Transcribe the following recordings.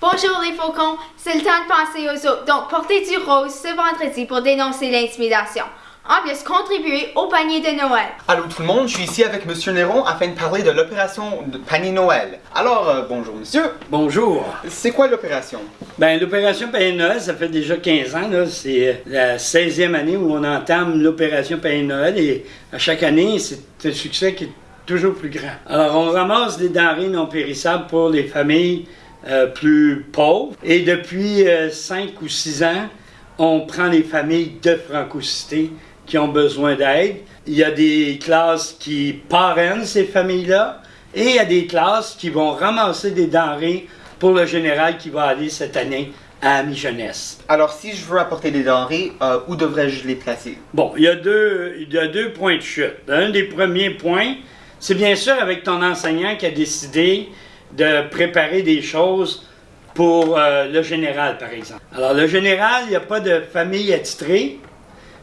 Bonjour les faucons, c'est le temps de penser aux autres, donc portez du rose ce vendredi pour dénoncer l'intimidation. En plus, contribuer au panier de Noël. Allô tout le monde, je suis ici avec Monsieur Néron afin de parler de l'opération de panier Noël. Alors, euh, bonjour monsieur, Bonjour. c'est quoi l'opération? Ben, l'opération Panier Noël, ça fait déjà 15 ans. là. C'est la 16e année où on entame l'opération Panier Noël et à chaque année, c'est un succès qui est toujours plus grand. Alors, on ramasse des denrées non périssables pour les familles euh, plus pauvres. Et depuis 5 ou 6 ans, on prend les familles de francocité qui ont besoin d'aide. Il y a des classes qui parrainent ces familles-là et il y a des classes qui vont ramasser des denrées pour le général qui va aller cette année à mi-jeunesse. Alors, si je veux apporter des denrées, euh, où devrais-je les placer? Bon, il y, a deux, il y a deux points de chute. Un des premiers points, c'est bien sûr avec ton enseignant qui a décidé de préparer des choses pour euh, le général, par exemple. Alors, le général, il n'y a pas de famille attitrée,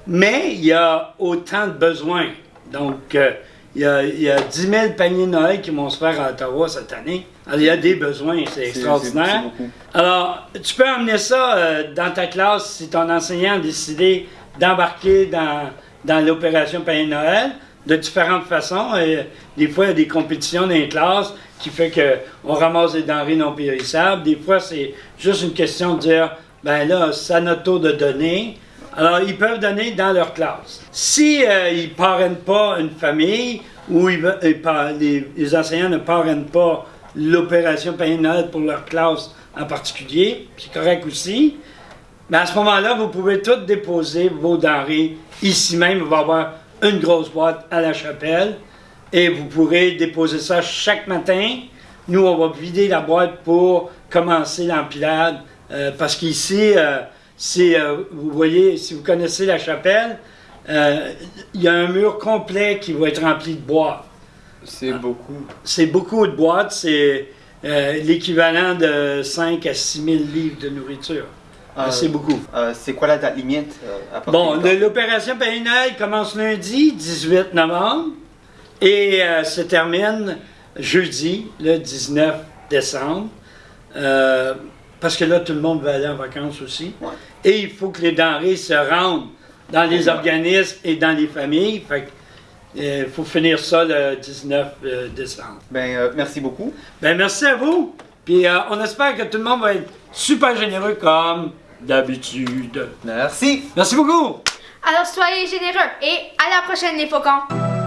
mais il y a autant de besoins. Donc, euh, il, y a, il y a 10 000 paniers de Noël qui vont se faire à Ottawa cette année. Alors, il y a des besoins, c'est extraordinaire. Alors, tu peux emmener ça euh, dans ta classe si ton enseignant a décidé d'embarquer dans, dans l'opération Panier de Noël de différentes façons. Et des fois, il y a des compétitions dans les classes qui fait qu'on ramasse des denrées non périssables. Des fois, c'est juste une question de dire, ben là, c'est à notre tour de donner. Alors, ils peuvent donner dans leur classe. Si euh, ils parrainent pas une famille ou les, enseignants ne parrainent pas l'opération Noël pour leur classe en particulier, c'est correct aussi. Mais à ce moment-là, vous pouvez toutes déposer vos denrées ici même. Il va y avoir une grosse boîte à la chapelle et vous pourrez déposer ça chaque matin. Nous, on va vider la boîte pour commencer l'empilade euh, parce qu'ici, euh, c'est, euh, vous voyez, si vous connaissez la chapelle, euh, il y a un mur complet qui va être rempli de boîtes. C'est beaucoup. C'est beaucoup de boîtes, c'est euh, l'équivalent de 5 à 6 000 livres de nourriture. Euh, c'est beaucoup. C'est quoi la date limite? à Bon, l'opération Noël commence lundi, 18 novembre, et se termine jeudi, le 19 décembre. Parce que là, tout le monde va aller en vacances aussi. Ouais. Et il faut que les denrées se rendent dans les Ouais. organismes et dans les familles. Fait que, euh, il faut finir ça le 19 euh, décembre. Ben, euh, merci beaucoup. Ben, merci à vous. Puis euh, on espère que tout le monde va être super généreux comme d'habitude. Merci. Merci beaucoup. Alors soyez généreux et à la prochaine les faucons.